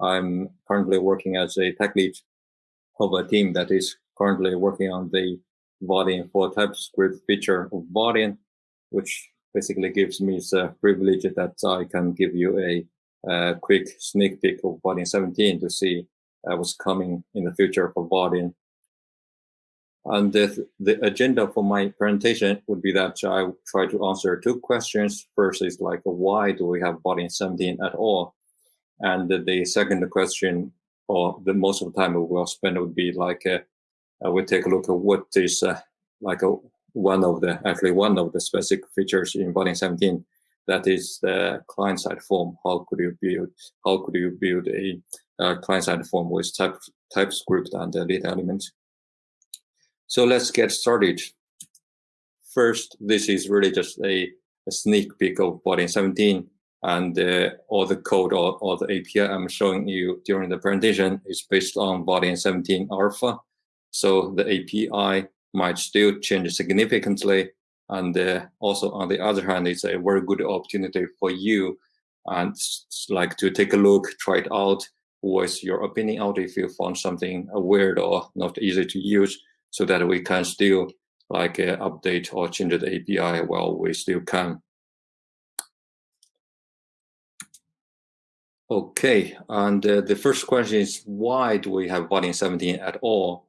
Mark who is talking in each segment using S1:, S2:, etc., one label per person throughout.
S1: I'm currently working as a tech lead of a team that is currently working on the Vaadin for TypeScript feature of Vaadin, which basically gives me the privilege that I can give you a, a quick sneak peek of Vaadin 17 to see uh, what's coming in the future for Vaadin. And the, the agenda for my presentation would be that I try to answer two questions. First is like, why do we have Vaadin 17 at all? And the second question, or the most of the time we will spend would be like, uh, uh, we take a look at what is uh, like a, one of the, actually one of the specific features in Vaadin 17, that is the client-side form. How could you build, how could you build a, a client-side form with type, TypeScript and the data element? So let's get started. First, this is really just a, a sneak peek of Vaadin 17 and uh, all the code or, all the API I'm showing you during the presentation is based on Vaadin 17 alpha. So the API might still change significantly. And uh, also on the other hand, it's a very good opportunity for you and like to take a look, try it out, voice your opinion out if you found something weird or not easy to use so that we can still like uh, update or change the API while we still can. Okay, and uh, the first question is why do we have Vaadin 17 at all?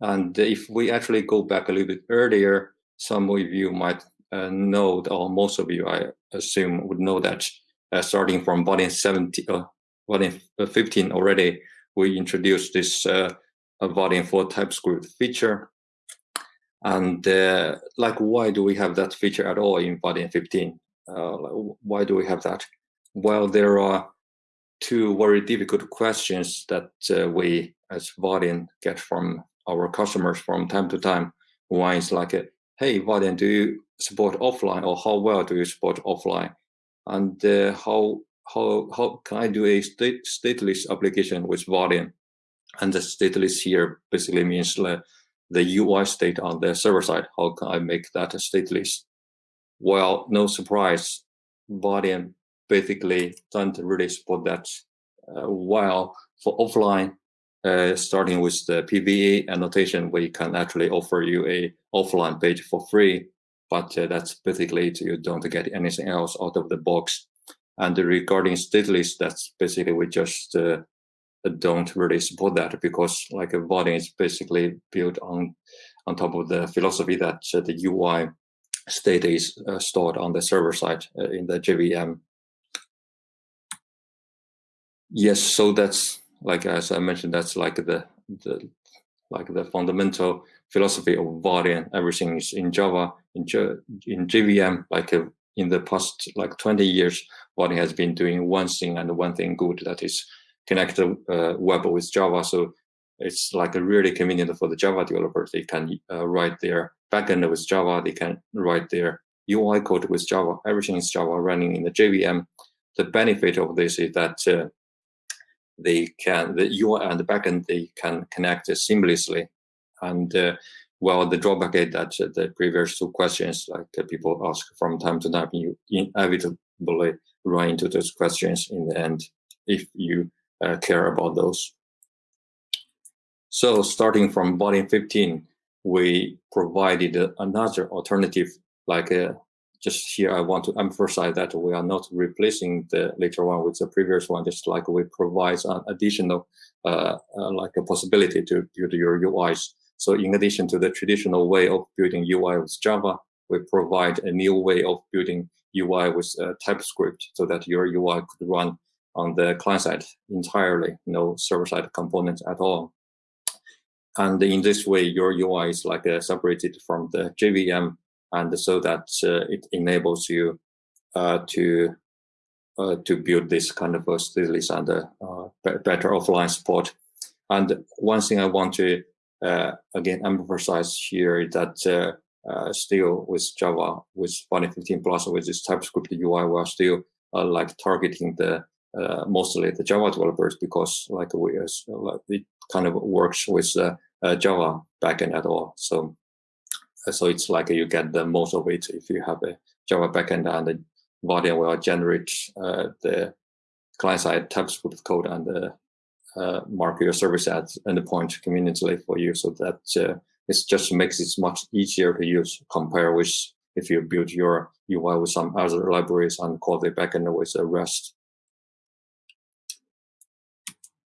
S1: And if we actually go back a little bit earlier, some of you might uh, know, or most of you, I assume, would know that uh, starting from Vaadin 17, uh, Vaadin 15 already, we introduced this uh, Vaadin for TypeScript feature. And uh, like, why do we have that feature at all in Vaadin 15? Uh, why do we have that? Well, there are two very difficult questions that uh, we as Vaadin get from our customers from time to time. One is like, hey, Vaadin, do you support offline or how well do you support offline? And uh, how, how, how can I do a state, stateless application with Vaadin? And the stateless here basically means the, the UI state on the server side. How can I make that stateless? Well, no surprise, Vaadin basically don't really support that. Uh, while for offline, uh, starting with the PWA annotation, we can actually offer you a offline page for free, but uh, that's basically it. you don't get anything else out of the box. And regarding stateless, that's basically we just uh, don't really support that because like a Vaadin is basically built on on top of the philosophy that uh, the UI state is uh, stored on the server side in the JVM. Yes, so that's like as I mentioned, that's like the the like the fundamental philosophy of Vaadin. Everything is in Java, in, in JVM, like uh, in the past like 20 years, Vaadin has been doing one thing and one thing good, that is connect the uh, web with Java. So it's like really convenient for the Java developers. They can uh, write their backend with Java. They can write their UI code with Java. Everything is Java running in the JVM. The benefit of this is that uh, they can the UI and the backend they can connect seamlessly. And uh, well, the drawback is that the previous two questions, like uh, people ask from time to time, you inevitably run into those questions in the end if you uh, care about those. So starting from Vaadin 15, we provided another alternative, like a, uh, just here I want to emphasize that we are not replacing the later one with the previous one, just like we provide an additional, uh, uh, like a possibility to build your UIs. So in addition to the traditional way of building UI with Java, we provide a new way of building UI with uh, TypeScript so that your UI could run on the client side entirely, no server side components at all. And in this way, your UI is like uh, separated from the JVM, and so that uh, it enables you uh, to uh, to build this kind of stateless and uh, better offline support. And one thing I want to uh, again emphasize here is that still with Java, with 15 plus, with this TypeScript UI, we're still like targeting the uh, mostly the Java developers because like we uh, like it kind of works with uh, uh, Java backend at all. So uh, so it's like you get the most of it if you have a Java backend and the Vaadin will generate uh, the client side TypeScript code and the uh, mark your service at endpoint conveniently for you so that uh, it just makes it much easier to use compare with if you build your UI with some other libraries and call the backend with the REST.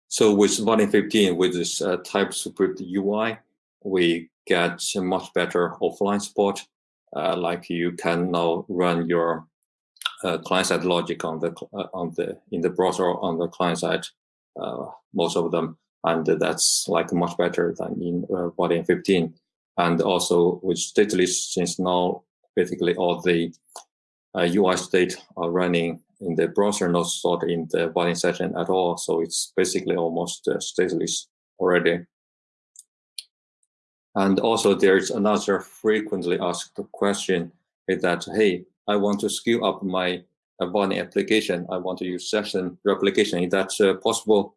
S1: So with Vaadin 15, with this uh, TypeScript UI, we get much better offline support. Uh, like you can now run your uh, client-side logic on the uh, on the in the browser on the client side, uh, most of them, and that's like much better than in uh, Vaadin 15. And also with stateless, since now basically all the UI uh, state are running in the browser, not stored in the Vaadin session at all. So it's basically almost stateless already. And also there's another frequently asked question is that, hey, I want to scale up my Vaadin application. I want to use session replication. Is that uh, possible?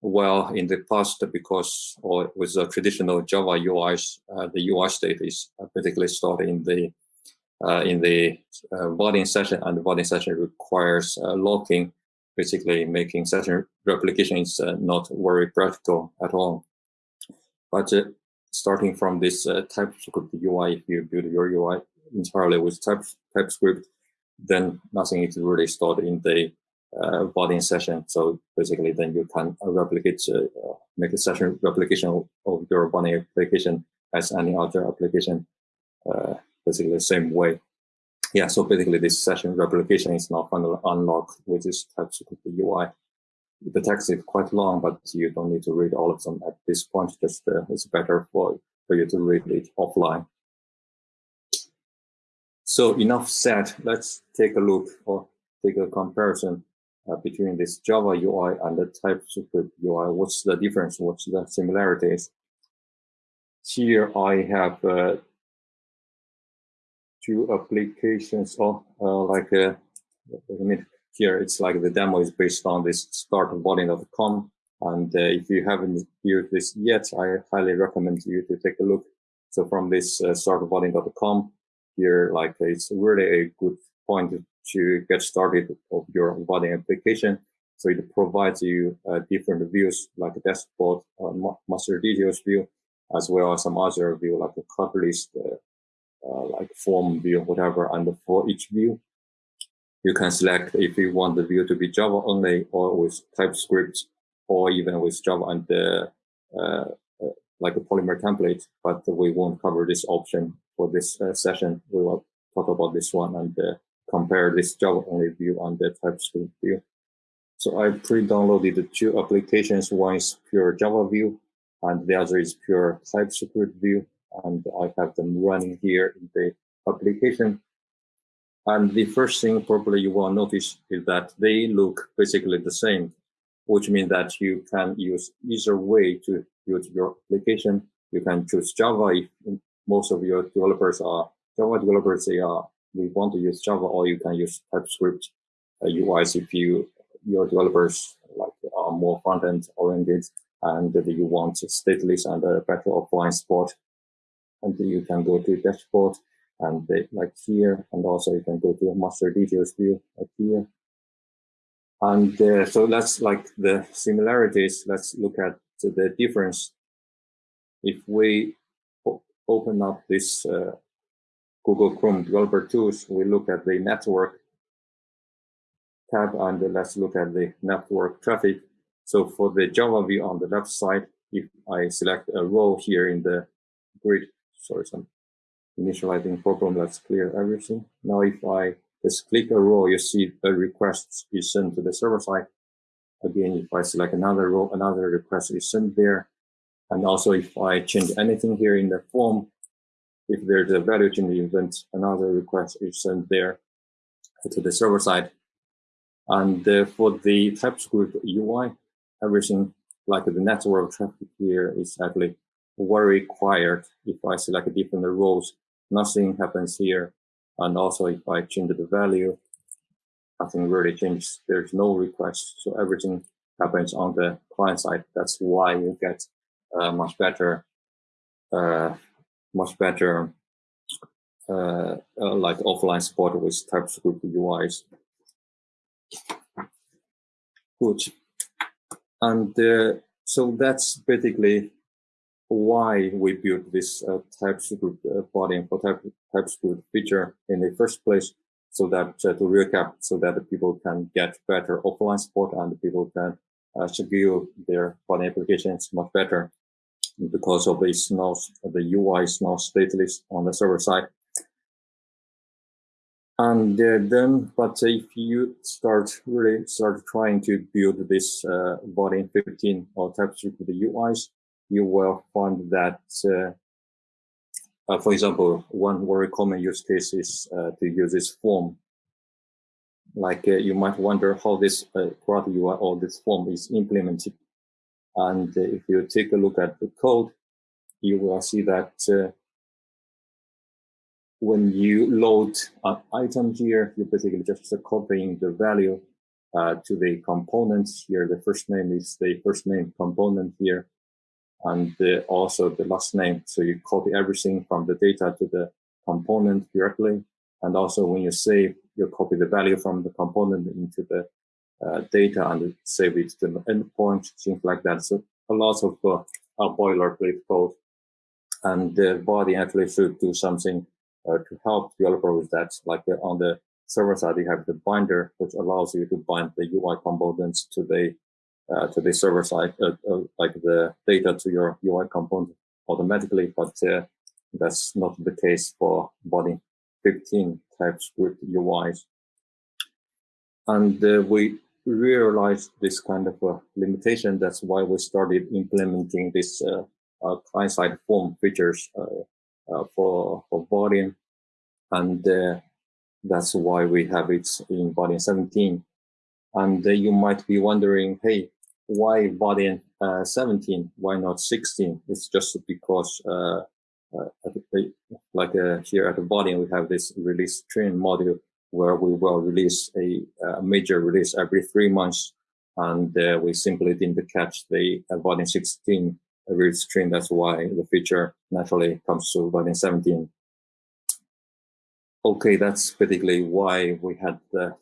S1: Well, in the past, because or with the traditional Java UIs, uh, the UI state is basically stored in the uh, in the uh, Vaadin session, and the Vaadin session requires uh, locking, basically making session replication is uh, not very practical at all. But uh, starting from this uh, TypeScript UI, if you build your UI entirely with type, TypeScript, then nothing is really stored in the uh, Vaadin session. So basically, then you can replicate, uh, make a session replication of your Vaadin application as any other application, uh, basically the same way. Yeah, so basically this session replication is now finally unlocked with this TypeScript UI. The text is quite long, but you don't need to read all of them at this point. Just uh, it's better for, for you to read it offline. So enough said. Let's take a look or take a comparison uh, between this Java UI and the TypeScript UI. What's the difference? What's the similarities? Here I have uh, two applications. Oh, uh, like uh, a. Here it's like the demo is based on this startvaadin.com. And uh, if you haven't viewed this yet, I highly recommend you to take a look. So from this uh, startvaadin.com, here, like it's really a good point to get started of your Vaadin application. So it provides you uh, different views like a dashboard, uh, master details view, as well as some other view like a cut list, uh, uh, like form view, whatever. And for each view, you can select if you want the view to be Java only or with TypeScript or even with Java and the uh, uh, like a Polymer template, but we won't cover this option for this uh, session. We will talk about this one and uh, compare this Java only view and the TypeScript view. So I pre-downloaded the two applications. One is pure Java view and the other is pure TypeScript view. And I have them running here in the application. And the first thing probably you will notice is that they look basically the same, which means that you can use either way to build your application. You can choose Java if most of your developers are Java developers. They are they want to use Java, or you can use TypeScript uh, UIs if you your developers like are more front end oriented and you want stateless and a better offline support. And you can go to dashboard and they, like here, and also you can go to a master details view like here. And uh, so that's like the similarities. Let's look at the difference. If we open up this uh, Google Chrome developer tools, we look at the network tab and let's look at the network traffic. So for the Java view on the left side, if I select a row here in the grid, sorry, some initializing problem, let's clear everything. Now, if I just click a row, you see a request is sent to the server side. Again, if I select another row, another request is sent there. And also if I change anything here in the form, if there's a value change event, another request is sent there to the server side. And uh, for the TypeScript UI, everything like the network traffic here is actually very required If I select different rows, nothing happens here. And also if I change the value, nothing really changes. There's no request. So everything happens on the client side. That's why you get uh, much better, uh, much better, uh, uh like offline support with TypeScript UIs. Good. And uh, so that's basically why we built this uh, TypeScript uh, Vaadin for type, TypeScript feature in the first place. So that uh, to recap, so that people can get better offline support and people can uh, schedule their Vaadin applications much better because of this now the UI is now stateless on the server side. And then, but if you start really start trying to build this uh, Vaadin 15 or TypeScript UIs, you will find that, uh, uh, for example, one very common use case is uh, to use this form. Like uh, you might wonder how this UI or this form is implemented. And if you take a look at the code, you will see that when you load an item here, you're basically just copying the value uh, to the components here. The first name is the first name component here, and the, also the last name. So you copy everything from the data to the component directly. And also when you save, you copy the value from the component into the uh, data and save it to the endpoint, things like that. So a lot of uh, boilerplate code. And the Vaadin actually should do something uh, to help developer with that. Like uh, on the server side, you have the binder, which allows you to bind the UI components to the uh, to the server side, uh, uh, like the data to your UI component automatically, but uh, that's not the case for Vaadin 15 TypeScript UIs. And we realized this kind of a limitation. That's why we started implementing this client-side form features uh, for for and uh, that's why we have it in Vaadin 17. And uh, you might be wondering, hey, why Vaadin 17? Why not 16? It's just because uh, the, like uh, here at the Vaadin, we have this release train module where we will release a, a major release every three months. And uh, we simply didn't catch the uh, 16 release train. That's why the feature naturally comes to Vaadin 17. Okay, that's basically why we had the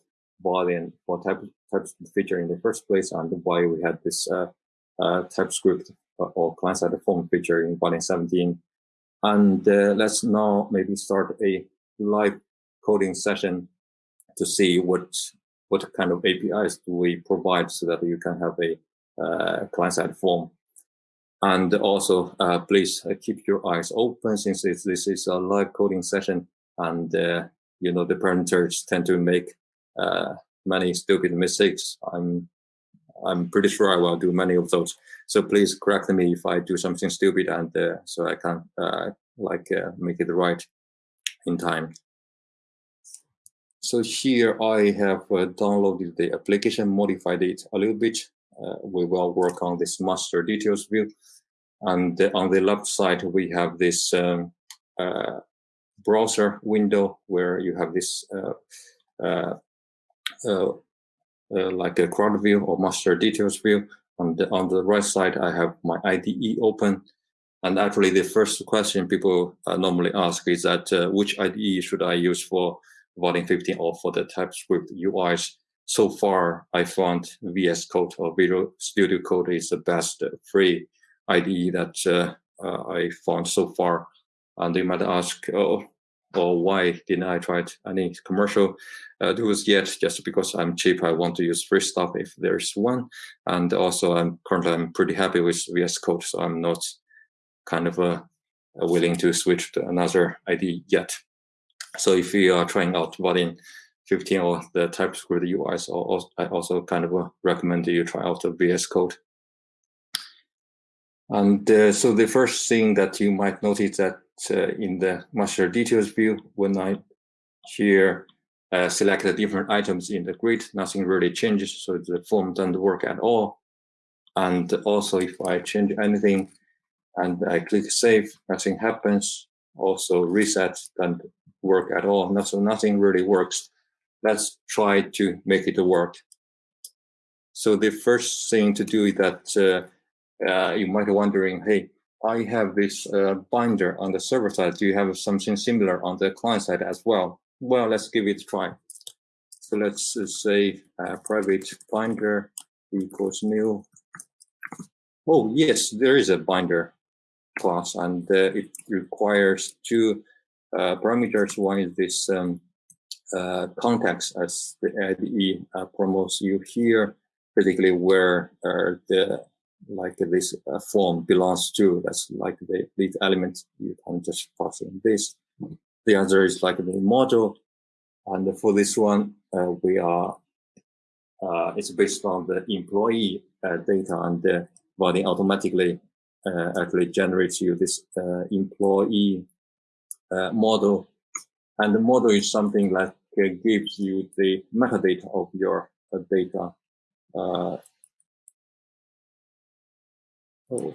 S1: Vaadin for type, TypeScript feature in the first place and why we had this uh, uh, TypeScript or client-side form feature in Vaadin 17. And uh, let's now maybe start a live coding session to see what what kind of APIs do we provide so that you can have a uh, client-side form and also, uh, please uh, keep your eyes open since this, is a live coding session and, uh, you know, the parameters tend to make uh, many stupid mistakes. I'm, I'm pretty sure I will do many of those. So please correct me if I do something stupid and uh, so I can uh, like make it right in time. So here I have downloaded the application, modified it a little bit uh, we will work on this master details view. And on the left side, we have this um, uh, browser window where you have this uh, like a CRUD view or master details view. On the, on the right side, I have my IDE open. And actually, the first question people uh, normally ask is that uh, which IDE should I use for Vaadin 15 or for the TypeScript UIs? so far, I found VS Code or Visual Studio Code is the best free IDE that uh, uh, I found so far. And they might ask, oh, or why didn't I try any commercial uh, tools yet? Just because I'm cheap, I want to use free stuff if there's one. And also, I'm currently I'm pretty happy with VS Code, so I'm not kind of uh, willing to switch to another IDE yet. So if you are trying out Vaadin 15 or the TypeScript UIs, I also kind of uh, recommend you try out the VS Code. And uh, so the first thing that you might notice that uh, in the master details view, when I here uh, select the different items in the grid, nothing really changes. So the form doesn't work at all. And also if I change anything and I click save, nothing happens. Also reset doesn't work at all. So nothing really works let's try to make it work. So the first thing to do is that uh, uh, you might be wondering, hey, I have this uh, binder on the server side. Do you have something similar on the client side as well? Well, let's give it a try. So let's uh, say uh, private binder equals new Oh, yes, there is a binder class and uh, it requires two uh, parameters. One is this um, uh, context as the IDE promotes you here, particularly where the like this uh, form belongs to. That's like the LitElement. You can just pass in this. The other is like the model. And for this one, uh, we are, uh, it's based on the employee uh, data and the Vaadin automatically uh, actually generates you this uh, employee uh, model. And the model is something that gives you the metadata of your data. Oh.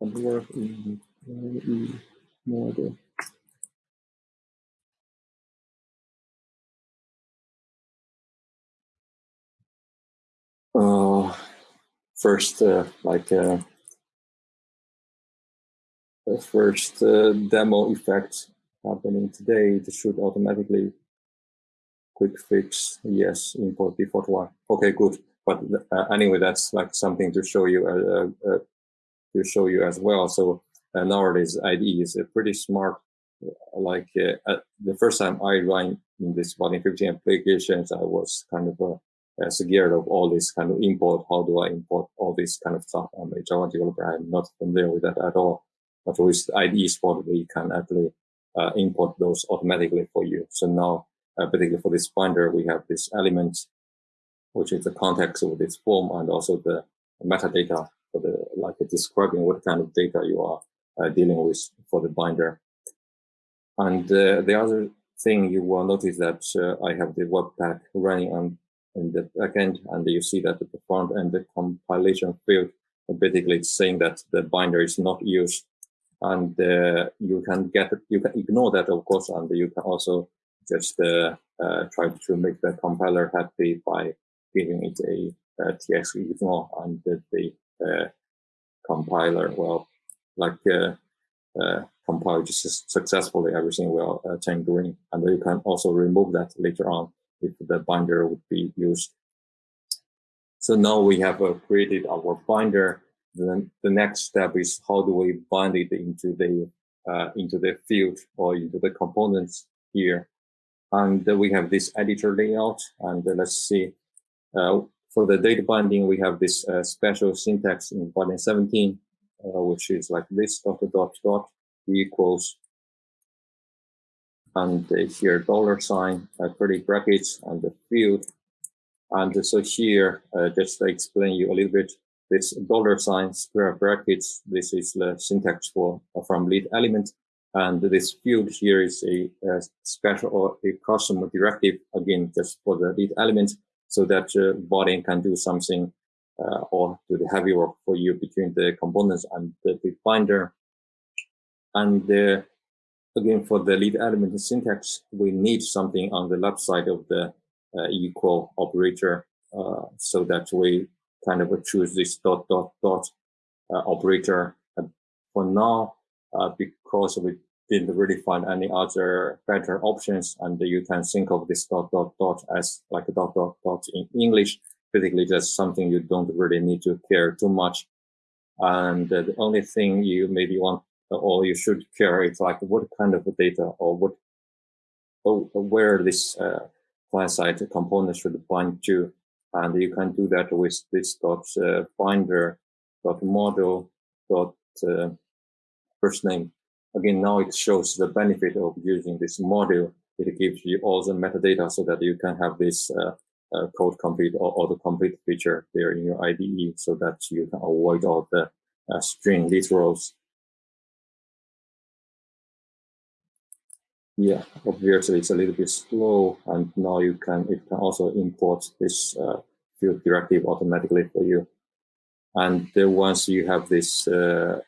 S1: Work in model. Uh, first, uh, like uh, the first uh, demo effect happening today, it should automatically quick fix yes import default one. Okay, good. But uh, anyway, that's like something to show you uh, uh, to show you as well. So uh, nowadays IDE is a pretty smart. Like the first time I ran in this Vaadin 15 applications, I was kind of uh, scared of all this kind of import. How do I import all this kind of stuff? I'm a Java developer. I'm not familiar with that at all. But with IDE support, we can actually uh, import those automatically for you. So now, uh, particularly for this binder, we have this element, which is the context of this form and also the metadata for the, like describing what kind of data you are uh, dealing with for the binder. And uh, the other thing you will notice that uh, I have the webpack running on in the backend, and you see that the front end, the compilation field, basically it's saying that the binder is not used. And uh, you can get, you can ignore that, of course, and you can also just uh, uh, try to make the compiler happy by giving it a, a ts-ignore and the, uh, compiler, well, like uh, uh, compile just successfully, everything will turn green. And you can also remove that later on if the binder would be used. So now we have created our binder. Then the next step is how do we bind it into the uh, into the field or into the components here. And we have this editor layout. And let's see. Uh, for the data binding, we have this uh, special syntax in Vaadin 17, uh, which is like this dot dot dot equals and here dollar sign, uh, curly brackets, and the field. And so here, uh, just to explain you a little bit, this dollar sign, square brackets, this is the syntax for uh, from LitElement. And this field here is a, a, special or a custom directive, again, just for the LitElement, so that uh, Vaadin can do something uh, or do the heavy work for you between the components and the, the binder. And the again, for the LitElement syntax, we need something on the left side of the uh, equal operator uh, so that we kind of choose this dot, dot, dot uh, operator. for now, uh, because we didn't really find any other better options, and you can think of this dot, dot, dot as like a dot, dot, dot in English, basically just something you don't really need to care too much. And the only thing you maybe want or you should care is like what kind of data or what or where this uh, client-side component should bind to. And you can do that with this dot uh, binder dot model dot uh, first name. Again, now it shows the benefit of using this module. It gives you all the metadata so that you can have this uh, uh, code complete or auto complete feature there in your IDE so that you can avoid all the uh, string literals Yeah, obviously it's a little bit slow, and now you can it can also import this uh, field directive automatically for you. And then once you have this uh,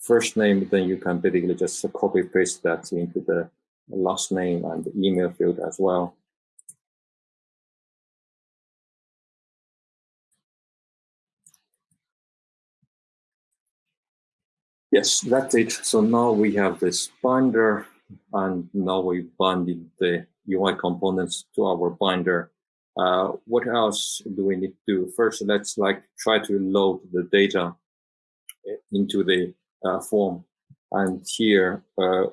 S1: first name, then you can basically just copy paste that into the last name and email field as well. Yes, that's it. So now we have this binder and now we binded the UI components to our binder. uh, what else do we need to do? First, let's like try to load the data into the form. And here, uh,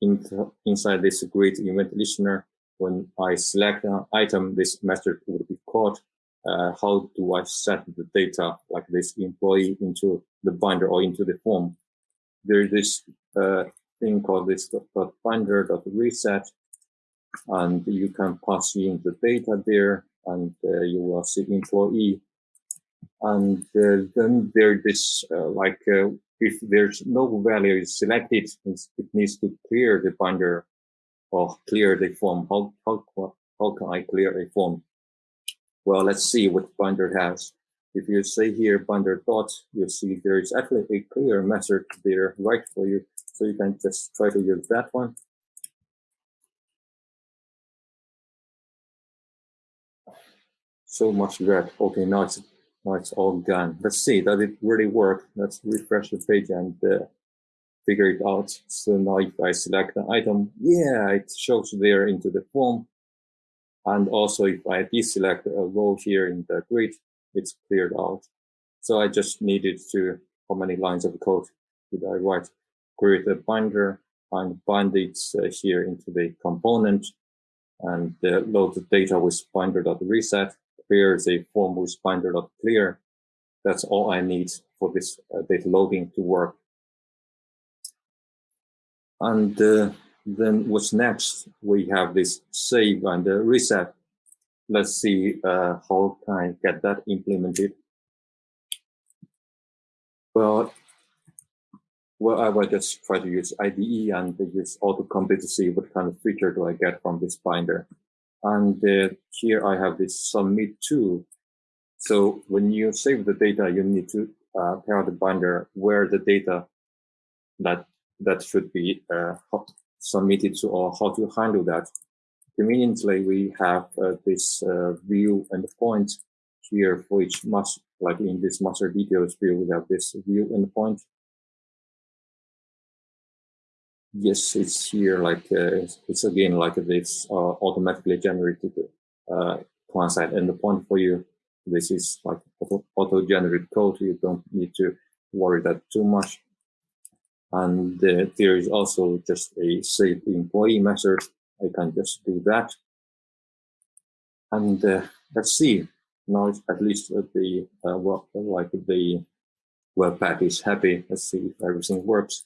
S1: in inside this grid event listener, when I select an item, this method would be called. Uh, how do I set the data like this employee into the binder or into the form? There is this uh, thing called this binder dot reset, and you can pass in the data there, and uh, you will see employee. And uh, then there is uh, like uh, if there's no value is selected, it needs to clear the binder or clear the form. How, how, how can I clear a form? Well, let's see what binder has. If you say here binder dot, you see there is actually a clear method there right for you. So you can just try to use that one. So much red. Okay, now it's now it's all gone. Let's see, does it really work? Let's refresh the page and uh, figure it out. So now if I select an item, yeah, it shows there into the form. And also if I deselect a row here in the grid, it's cleared out. So I just needed to, how many lines of code did I write? Create a binder and bind it uh, here into the component and uh, load the data with binder.reset clear the form with binder.clear. That's all I need for this uh, data loading to work. And uh, then what's next? We have this save and uh, reset. Let's see uh, how can I get that implemented. Well, well, I will just try to use IDE and use autocomplete to see what kind of feature do I get from this binder. And uh, here I have this submit to. So when you save the data, you need to uh, tell the binder where the data that that should be uh, submitted to or how to handle that. Conveniently, we have uh, this uh, view endpoint here for each master, like in this master details view, we have this view endpoint Yes, it's here like uh, it's again like this uh, automatically generated uh, client side endpoint for you. This is like auto, auto generate code. You don't need to worry that too much. And uh, there is also just a save employee method. I can just do that. And uh, let's see. Now it's at least the uh, well, like the webpack is happy. Let's see if everything works.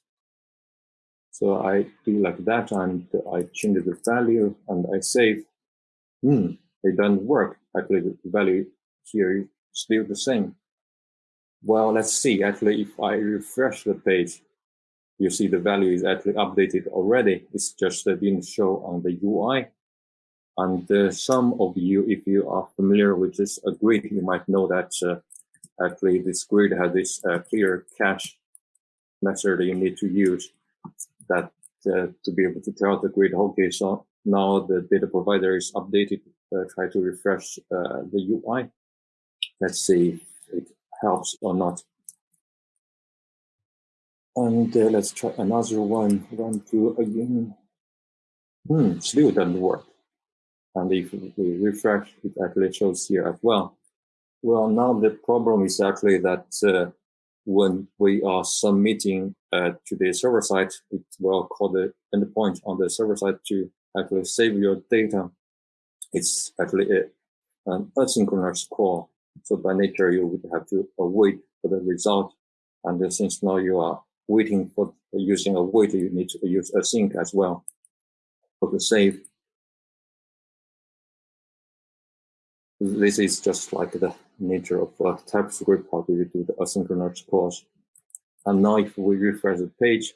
S1: So I do like that and I change the value and I save. Hmm, it doesn't work. Actually, the value here is still the same. Well, let's see. Actually, if I refresh the page, you see the value is actually updated already. It's just that didn't show on the UI. And uh, some of you, if you are familiar with this uh, grid, you might know that uh, actually this grid has this uh, clear cache method that you need to use that uh, to be able to tell the grid, okay, so now the data provider is updated, uh, try to refresh uh, the UI. Let's see if it helps or not. And uh, let's try another one, run through again. Hmm, still doesn't work. And if we refresh, it actually shows here as well. Well, now the problem is actually that uh, when we are submitting uh, to the server side, it will call the endpoint on the server side to actually save your data. It's actually a, an asynchronous call. So by nature, you would have to wait for the result. And since now you are waiting for using a wait, you need to use a async as well for the save. This is just like the nature of uh, TypeScript, how you do the asynchronous calls. And now if we refresh the page,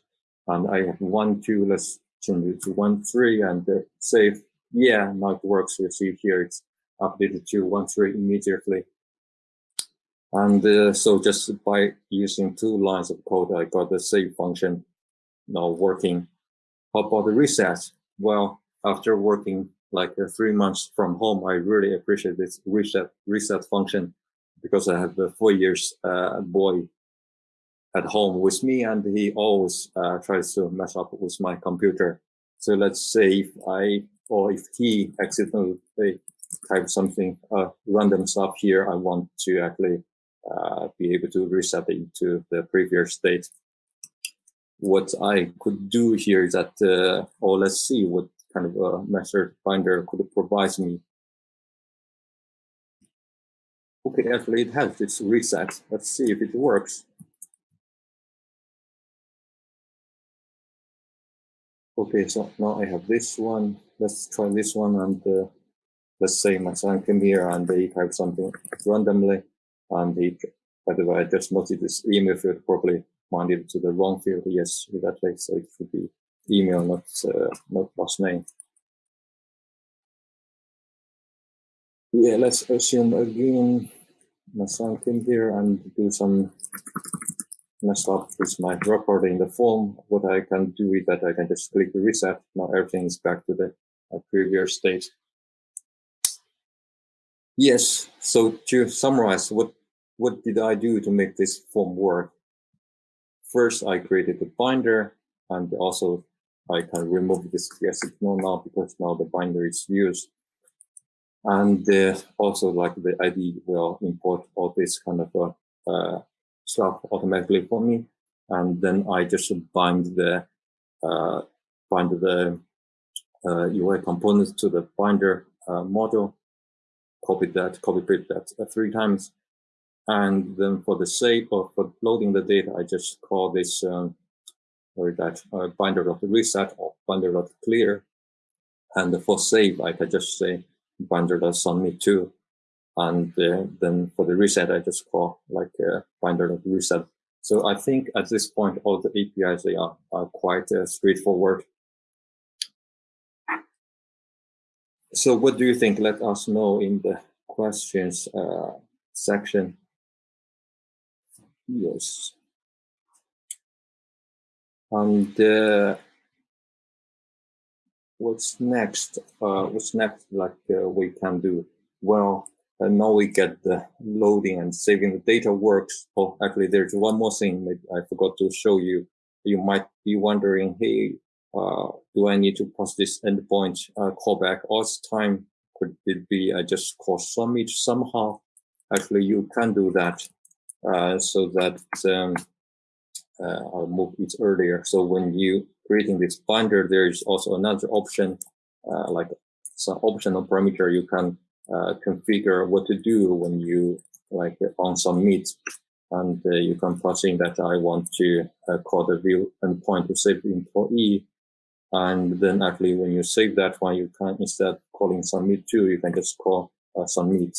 S1: and I have one, two, let's change it to one, three, and uh, save. Yeah, now it works. You see here, it's updated to one, three immediately. And uh, so just by using two lines of code, I got the save function now working. How about the reset? Well, after working like uh, three months from home, I really appreciate this reset reset function because I have a four years uh, boy at home with me, and he always uh, tries to mess up with my computer. So let's say if I or if he accidentally type something uh, random stuff here. I want to actually uh, be able to reset it to the previous state. What I could do here is that, uh, or let's see what kind of a method binder could provide me. Okay, actually it has this reset. Let's see if it works. Okay, so now I have this one. Let's try this one and uh, let's say my son came here and they type something randomly and he, by the way, I just noted this email field probably pointed to the wrong field. Yes, exactly. So it should be email, not uh, not last name. Yeah, let's assume again my son came here and do some mess up with my record in the form. What I can do is that I can just click reset. Now everything is back to the uh, previous state. Yes. So to summarize, what what did I do to make this form work? First, I created the binder, and also I can remove this signal now because now the binder is used. And uh, also, like the ID will import all this kind of uh, uh, stuff automatically for me, and then I just bind the uh, bind the UI uh, components to the binder uh, module copy that, copy paste that three times. And then for the sake of loading the data, I just call this um, or that uh, binder.reset or binder.clear. And for save, I can just say binder.submit to. And uh, then for the reset, I just call like uh, binder.reset. So I think at this point, all the APIs, they are, are quite uh, straightforward. So what do you think? Let us know in the questions uh, section. Yes. And uh, what's next? Uh, what's next like uh, we can do? Well, uh, now we get the loading and saving the data works. Oh, actually, there's one more thing I forgot to show you. You might be wondering, hey, uh, do I need to pass this endpoint uh, callback all the time? Could it be I just call submit somehow? Actually, you can do that uh, so that um, I'll move it earlier. So when you creating this binder, there is also another option, uh, like some optional parameter you can uh, configure what to do when you like on submit and uh, you can pass in that I want to uh, call the view endpoint to save employee and then actually when you save that one, you can, instead calling submit to, you can just call uh, submit.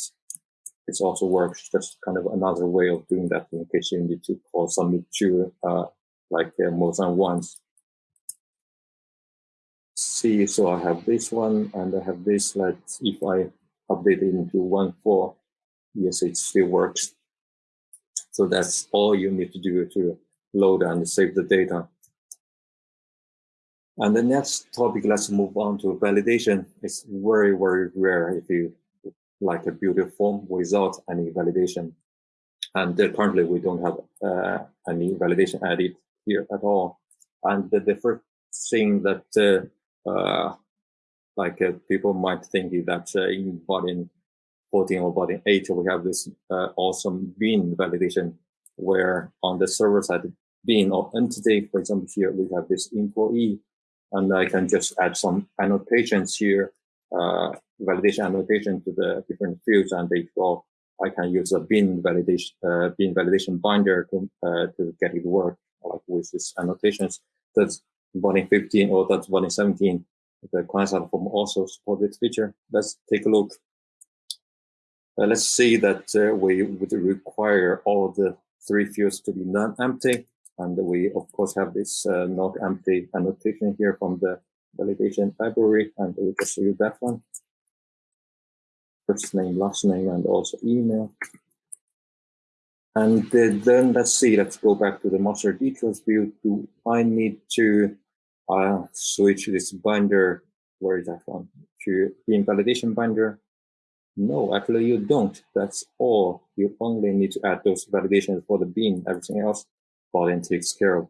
S1: It also works, just kind of another way of doing that in case you need to call submit to, uh, like uh, more than once. See, so I have this one and I have this, like if I update it into 1.4, yes, it still works. So that's all you need to do to load and save the data. And the next topic, let's move on to validation. It's very, very rare if you like a beautiful form without any validation. And uh, currently we don't have uh, any validation added here at all. And the, the first thing that uh, uh like uh, people might think is that in Vaadin 14 or Vaadin 8, we have this awesome bean validation where on the server side bean or entity, for example, here we have this employee and I can just add some annotations here, uh, validation annotation to the different fields, and they go. I can use a bean validation uh, bean validation binder to uh, to get it work like with these annotations. That's Vaadin 15 or that's Vaadin 17. The client form also support this feature. Let's take a look. Uh, let's see that uh, we would require all the three fields to be non-empty. And we, of course, have this uh, not empty annotation here from the validation library, and we'll just use that one. First name, last name, and also email. And then let's see, let's go back to the master details view. Do I need to uh, switch this binder? Where is that one? To bean validation binder? No, actually you don't. That's all. You only need to add those validations for the bean. Everything else Vaadin takes care of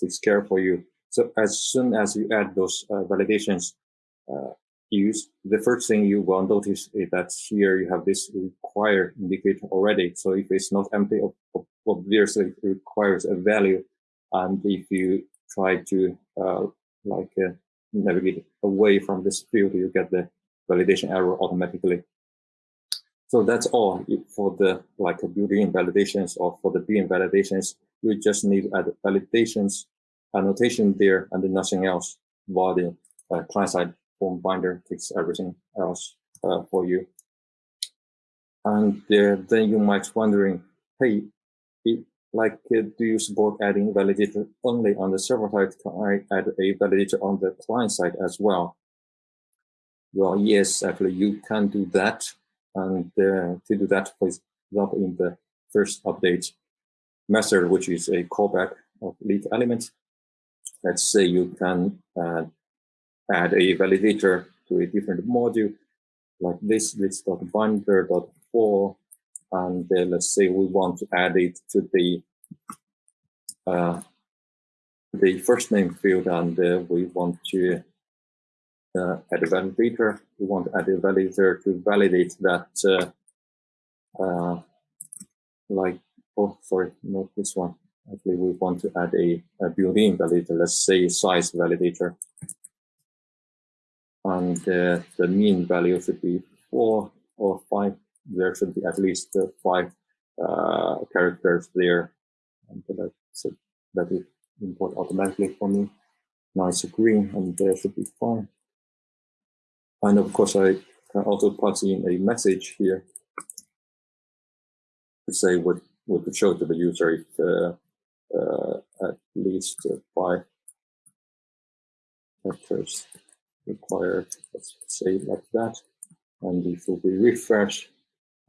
S1: takes care for you. So as soon as you add those uh, validations, uh, use, the first thing you will notice is that here you have this require indicator already. So if it's not empty, obviously it requires a value. And if you try to uh, like uh, navigate away from this field, you get the validation error automatically. So that's all for the like built-in validations or for the bean validations. You just need add validations annotation there and nothing else. While the uh, client-side form binder takes everything else uh, for you. And uh, then you might wondering, hey, it, like, uh, do you support adding validator only on the server side? Can I add a validator on the client side as well? Well, yes, actually, you can do that. And uh, to do that, please example, in the first update method, which is a callback of LitElement, let's say you can add a validator to a different module like this, this dot binder dot for, and uh, let's say we want to add it to the uh, the first name field, and uh, we want to uh, add a validator. We want to add a validator to validate that, uh, uh, like, oh, sorry, not this one. Actually, we want to add a, a validator, let's say size validator. And uh, the mean value should be four or five. There should be at least uh, five uh, characters there. And that's, that will import automatically for me. It's green and there should be fine. And of course, I can also pass in a message here to say what, what to show to the user if uh, uh, at least uh, five vectors required, let's say like that. And if we refresh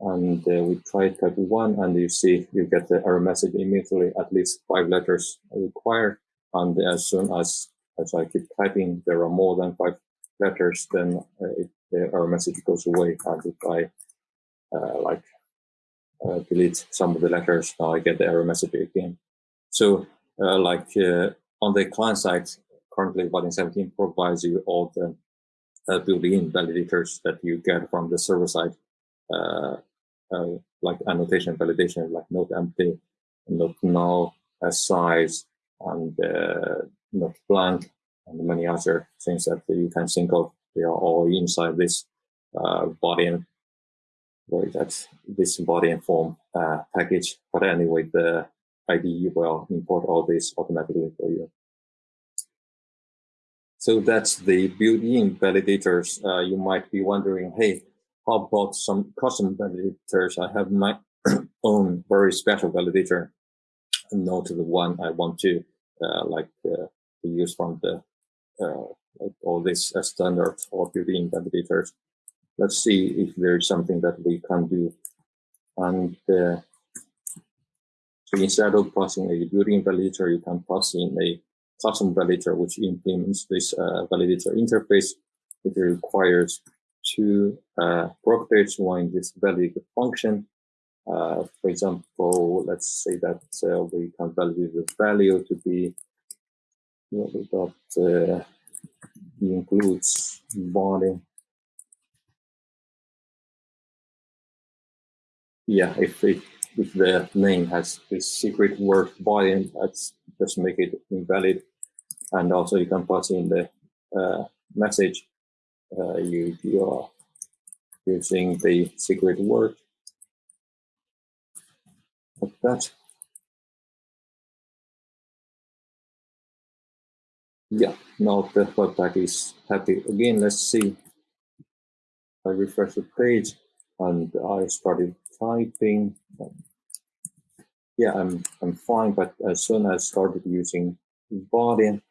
S1: and uh, we try type one and you see you get the error message immediately, at least five letters required. And as soon as, as I keep typing, there are more than five letters, then uh, it, the error message goes away. And if I uh, like uh, delete some of the letters, now I get the error message again. So uh, like uh, on the client side, currently Vaadin 17 provides you all the uh, built-in validators that you get from the server side, uh, uh, like annotation validation, like not empty, not null, size, and uh, not blank, and many other things that you can think of. They are all inside this uh, body and that this body and form uh, package. But anyway, the IDE will import all this automatically for you. So that's the built-in validators. Uh, you might be wondering, hey, how about some custom validators? I have my own very special validator, not the one I want to uh, like uh, use from the uh, like all these standard or built-in validators. Let's see if there's something that we can do. And uh, so instead of passing a built-in validator, you can pass in a custom validator, which implements this uh, validator interface. It requires two uh, properties. One is validate function. Uh, for example, let's say that uh, we can validate the value to be what we got uh, includes body. Yeah, if it if the name has this secret word body, that's just make it invalid. And also you can pass in the uh, message uh, you, you are using the secret word like that. Yeah, now the webpack is happy. Again, let's see. I refresh the page and I started typing yeah, I'm I'm fine. But as soon as I started using body,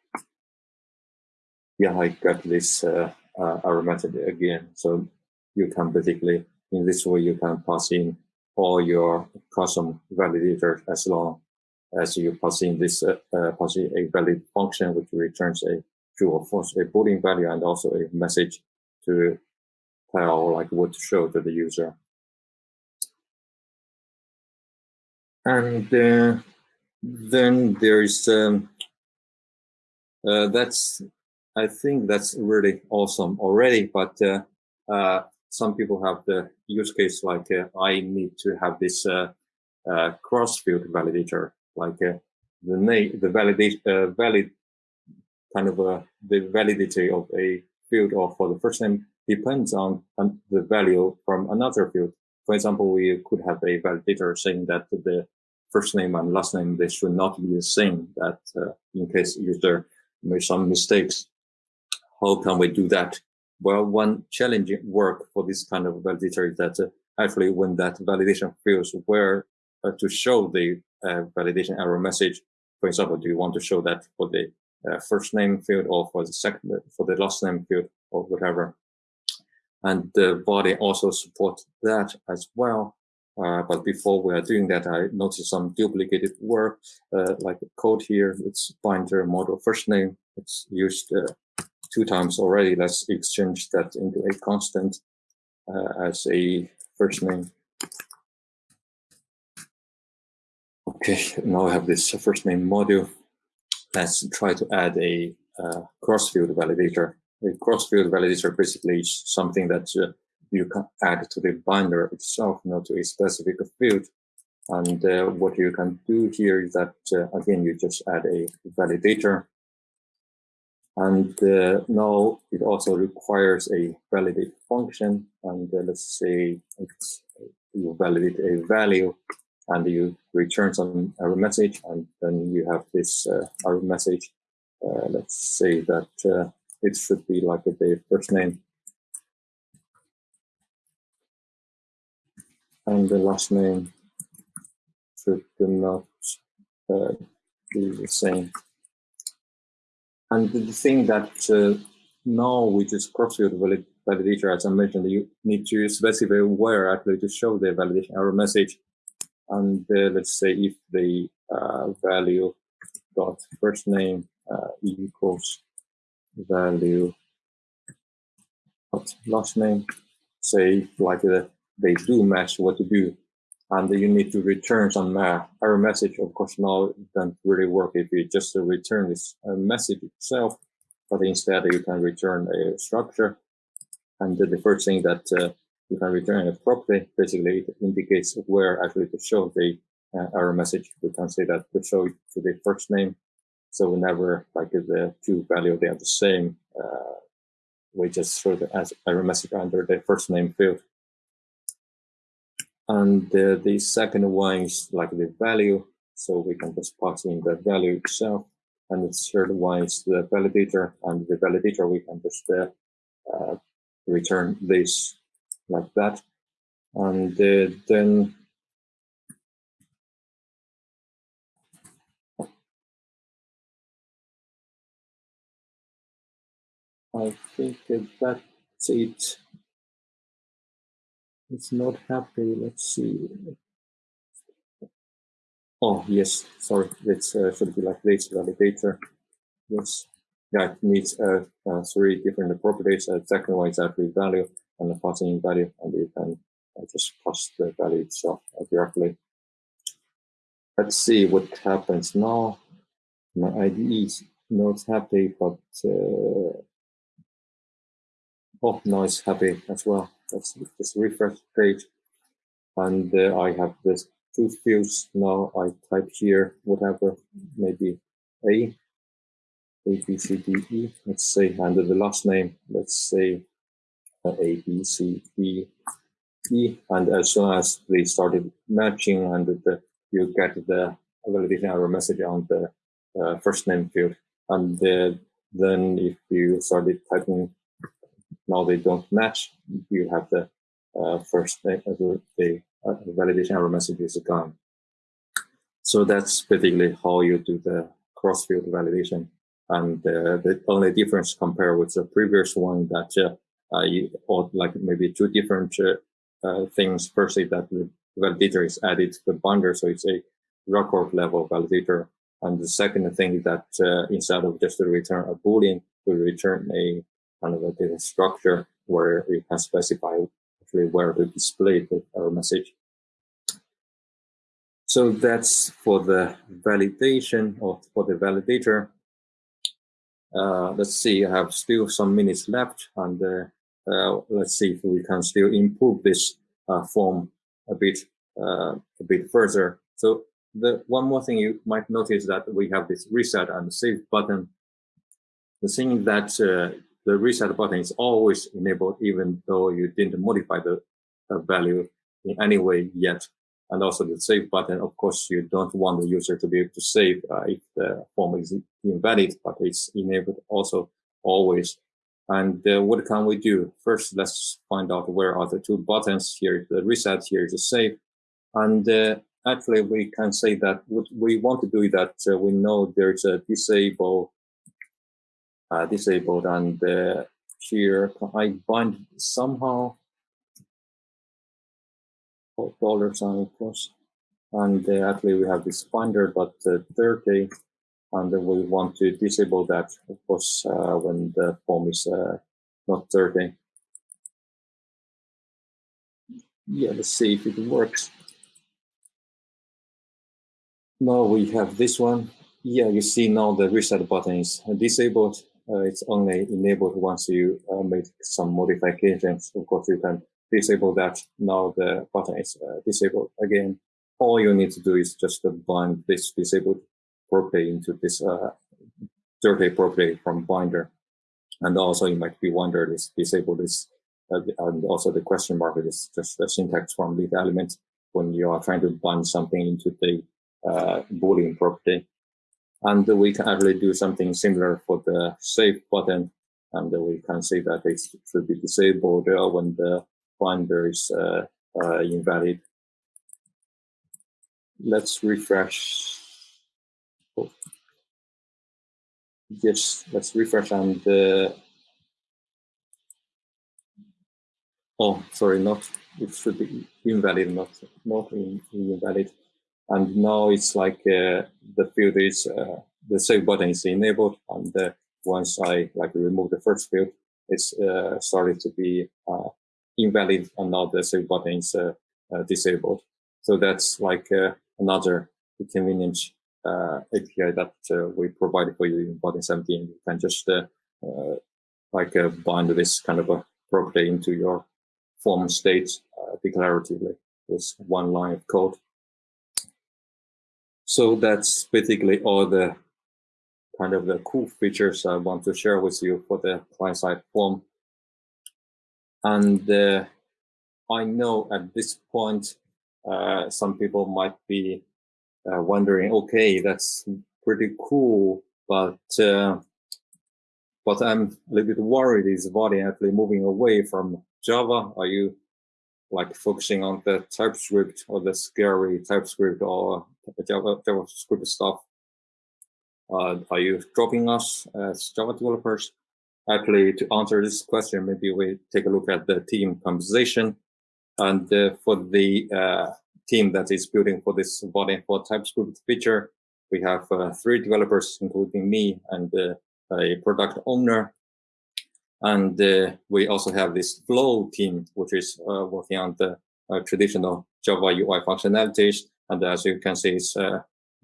S1: yeah, I got this uh, uh, method again. So you can basically in this way you can pass in all your custom validators as long as you pass in this uh, uh, pass in a valid function which returns a true or false a boolean value and also a message to tell like what to show to the user. And uh, then there's um, uh, that's I think that's really awesome already, but uh, uh, some people have the use case like uh, I need to have this uh, cross-field validator, like the name, the validate, valid kind of the validity of a field or for the first name depends on the value from another field. For example, we could have a validator saying that the first name and last name, they should not be the same that uh, in case user made some mistakes. How can we do that? Well, one challenging work for this kind of validator is that uh, actually when that validation fails, where uh, to show the uh, validation error message, for example, do you want to show that for the uh, first name field or for the second, for the last name field or whatever? And the body also supports that as well. Uh, but before we are doing that, I noticed some duplicated work, uh, like code here. It's binder model first name. It's used uh, two times already. Let's exchange that into a constant uh, as a first name. Okay, now I have this first name module. Let's try to add a uh, cross-field validator. A cross-field validator basically is something that uh, you can add to the binder itself, not to a specific field. And uh, what you can do here is that, uh, again, you just add a validator. And uh, now it also requires a validate function. And uh, let's say you validate a value and you return some error message. And then you have this uh, error message. Uh, let's say that it should be like the first name and the last name should not uh, be the same. And the thing that uh, now with this cross-field validator, as I mentioned, you need to specify where actually to show the validation error message. And uh, let's say if the uh, value dot first name uh, equals value dot last name, say like the they do match what to do. And you need to return some uh, error message. Of course, now it doesn't really work if you just return this uh, message itself, but instead you can return a structure. And the first thing that uh, you can return a property, basically it indicates where actually to show the uh, error message. We can say that to show it to the first name. So whenever like the two value they are the same, uh, we just throw the error message under the first name field. And the, the second one is like the value. So we can just pass in the value itself. And the third one is the validator. And the validator, we can just uh, uh, return this like that. And uh, then I think that's it it's not happy. Let's see. Oh, yes, sorry, it uh, should be like this validator. Yes, yeah, it needs uh, uh, three different properties. Uh, second one is actually value and the passing value, and you can uh, just pass the value itself directly. Let's see what happens now. My IDE is not happy, but uh, oh, no, it's happy as well. Let's just refresh page. And uh, I have this two fields now. I type here whatever, maybe A, A, B, C, D, E. Let's say under the last name, let's say uh, A, B, C, D, E. And as soon as they started matching and the, you get the validation error message on the uh, first name field. And uh, then if you started typing now they don't match, you have the uh, first the, the uh, validation error message is gone. So that's basically how you do the cross-field validation. And uh, the only difference compared with the previous one that uh, you, or like maybe two different uh, uh, things. Firstly, that the validator is added to the binder, so it's a record level validator. And the second thing is that instead of just to return a boolean, we return a kind of a data structure where you can specify actually where to display the error message. So that's for the validation or for the validator. uh, let's see, I have still some minutes left and uh, uh, let's see if we can still improve this uh, form a bit, uh, a bit further. So the one more thing you might notice that we have this reset and save button. The thing that uh, the reset button is always enabled even though you didn't modify the value in any way yet. And also the save button, of course, you don't want the user to be able to save uh, if the form is invalid, but it's enabled also always. And uh, what can we do? First, let's find out where are the two buttons. Here is the reset, here is the save. And uh, actually, we can say that what we want to do is that uh, we know there's a disable, uh, disabled, and uh, here I bind somehow dollar sign of course. And uh, actually we have this binder but uh, dirty and we want to disable that of course uh, when the form is uh, not dirty. Yeah, let's see if it works. Now we have this one. Yeah, you see now the reset button is disabled. Uh, it's only enabled once you uh, make some modifications. Of course, you can disable that. Now the button is uh, disabled again. All you need to do is just bind this disabled property into this uh, dirty property from binder. And also you might be wondering this disabled is uh, and also the question mark is just the syntax from the element when you are trying to bind something into the uh, boolean property. And we can actually do something similar for the save button. And we can say that it should be disabled when the binder is uh, uh, invalid. Let's refresh. Oh. Yes, let's refresh and uh, oh, sorry, not it should be invalid, not not in, invalid. And now it's like uh, the field is uh, the save button is enabled, and uh, once I like remove the first field, it's uh, started to be invalid and now the save button is uh, uh, disabled. So that's like uh, another convenient API that we provided for you in Vaadin 17. You can just like bind this kind of a property into your form state declaratively with one line of code. So that's basically all the kind of the cool features I want to share with you for the client-side form. And uh, I know at this point, uh, some people might be uh, wondering, okay, that's pretty cool, but uh, but I'm a little bit worried. Is Vaadin actually moving away from Java? Are you like focusing on the TypeScript or the scary TypeScript or Java JavaScript stuff? Uh, are you dropping us as Java developers? Actually, to answer this question, maybe we take a look at the team composition. And uh, for the uh, team that is building for this Vaadin for TypeScript feature, we have uh, three developers, including me and uh, a product owner. And uh, we also have this Flow team, which is uh, working on the traditional Java UI functionalities. And as you can see,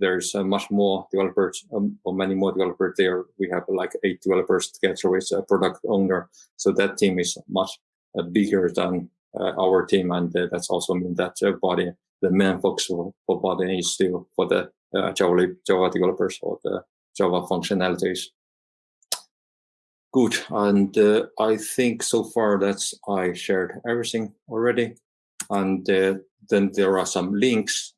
S1: there's uh, much more developers um, or many more developers there. We have like eight developers together with a product owner. So that team is much uh, bigger than uh, our team. And uh, that's also mean that body, the main focus for, for Vaadin is still for the uh, Java, Java developers or the Java functionalities. Good. And uh, I think so far that's I shared everything already. And then there are some links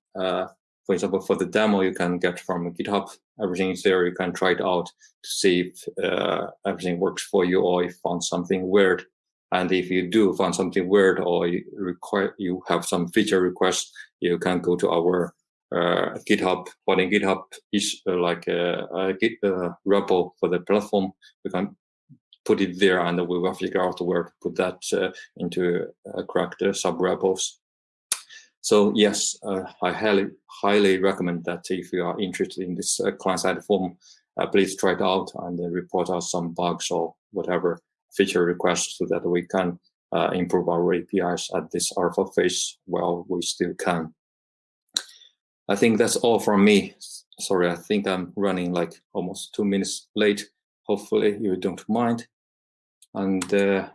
S1: for example, for the demo you can get from GitHub, everything is there. You can try it out to see if uh, everything works for you or if you found something weird. And if you do find something weird or you require you have some feature requests, you can go to our uh, GitHub. But in GitHub is uh, like a, a Git uh, repo for the platform. You can put it there, and we will figure out where to put that uh, into uh, correct sub repos. So yes, uh, I highly highly recommend that if you are interested in this uh, client-side form, uh, please try it out and uh, report us some bugs or whatever feature requests so that we can uh, improve our APIs at this alpha phase while we still can. I think that's all from me. Sorry, I think I'm running like almost two minutes late. Hopefully you don't mind. And uh,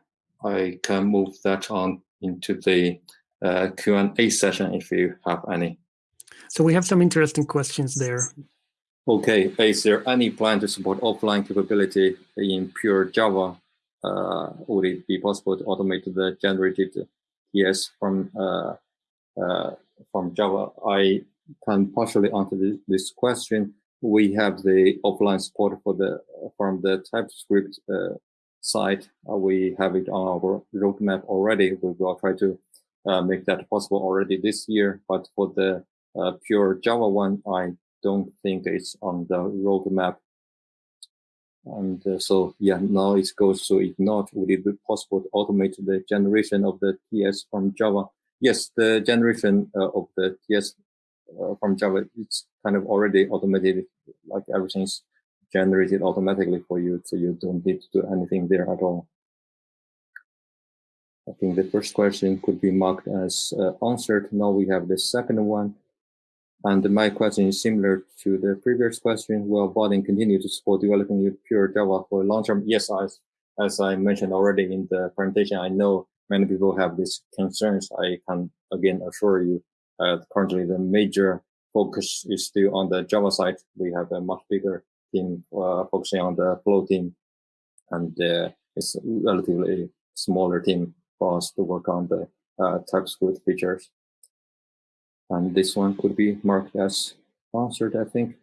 S1: I can move that on into the uh, Q&A session if you have any.
S2: So we have some interesting questions there.
S1: Okay, is there any plan to support offline capability in pure Java? Uh, would it be possible to automate the generated TS from uh, uh, from Java? I can partially answer this question. We have the offline support for the from the TypeScript uh, side. Uh, we have it on our roadmap already. We will try to uh, make that possible already this year. But for the pure Java one, I don't think it's on the roadmap. And uh, so, yeah, now it goes to if not, would it be possible to automate the generation of the TS from Java? Yes, the generation uh, of the TS uh, from Java, it's kind of already automated, like everything's generated automatically for you, so you don't need to do anything there at all. I think the first question could be marked as uh, answered. Now we have the second one. And my question is similar to the previous question. Will Vaadin continue to support developing pure Java for long term? Yes, as, as I mentioned already in the presentation, I know many people have these concerns. I can again assure you, currently the major focus is still on the Java side. We have a much bigger team uh, focusing on the flow team, and uh, it's a relatively smaller team for us to work on the uh, TypeScript features. And this one could be marked as answered, I think.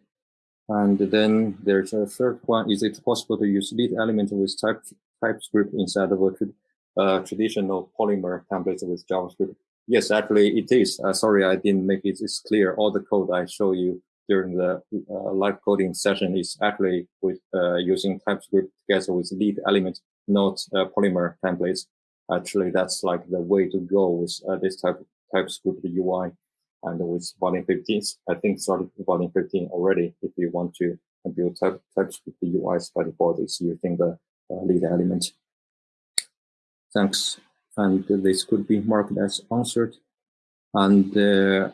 S1: And then there's a third one. Is it possible to use LitElement with type, TypeScript instead of a uh, traditional Polymer template with JavaScript? Yes, actually it is. Uh, sorry, I didn't make it clear. All the code I show you during the uh, live coding session is actually with uh, using TypeScript together with LitElement, not uh, Polymer templates. Actually, that's like the way to go with uh, this type of TypeScript UI and with Vaadin 15, I think started Vaadin 15 already. If you want to build type, TypeScript UIs by default, it's using the uh, LitElement. Thanks. And this could be marked as answered. And uh,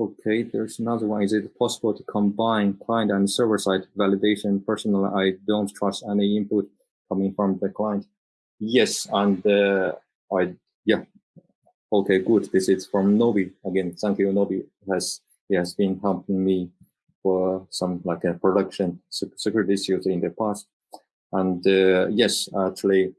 S1: okay, there's another one. Is it possible to combine client and server side validation? Personally, I don't trust any input coming from the client. Yes, and uh, I yeah, Okay, good. This is from Novi. Again, thank you, Novi. Has he has been helping me for some like a production security issues in the past. And uh, yes, actually,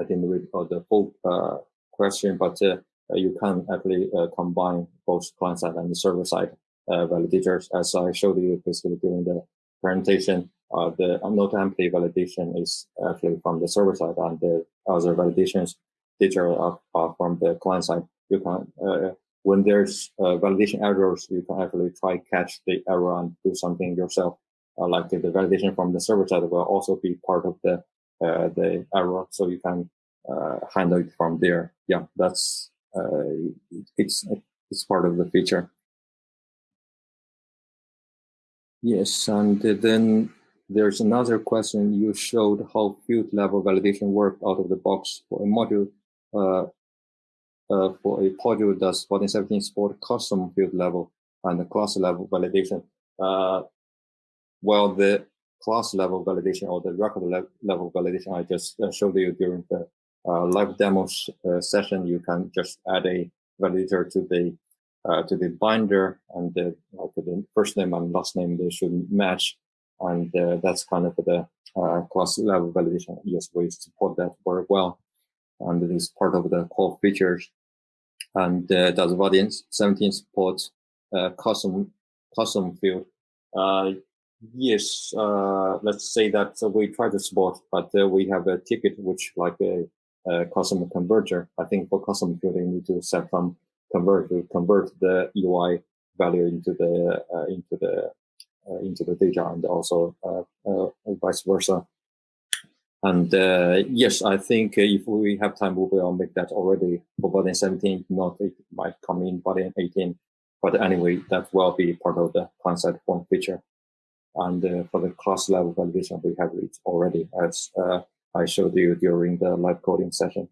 S1: I didn't read all the full uh, question, but uh, you can actually uh, combine both client side and server side uh, validators. As I showed you basically during the presentation, uh, the not empty validation is actually from the server side, and the other validations data are, from the client side. You can, uh, when there's uh, validation errors, you can actually try catch the error and do something yourself. Uh, like the, validation from the server side will also be part of the uh, the error, so you can uh, handle it from there. Yeah, that's uh, it's it's part of the feature. Yes, and then there's another question. You showed how field level validation worked out of the box for a module uh, uh, for a module does 1417 support custom field level and class level validation. Uh, well, the class level validation or the record le level validation I just showed you during the live demo session, you can just add a validator to the uh, to the binder and the, like the first name and last name they should match and uh, that's kind of the uh, class level validation yes we support that very well and it is part of the core features. And uh, does Vaadin 17 support uh, custom custom field? Uh, yes, uh, let's say that we try to support, but uh, we have a ticket which like a, a, custom converter. I think for custom field, you need to set some convert convert the UI value into the uh, into the into the data and also vice versa. And uh, yes, I think uh, if we have time, we will make that already for Vaadin 17. Not it might come in Vaadin 18. But anyway, that will be part of the client-side form feature. And uh, for the class level validation, we have it already, as uh, I showed you during the live coding session.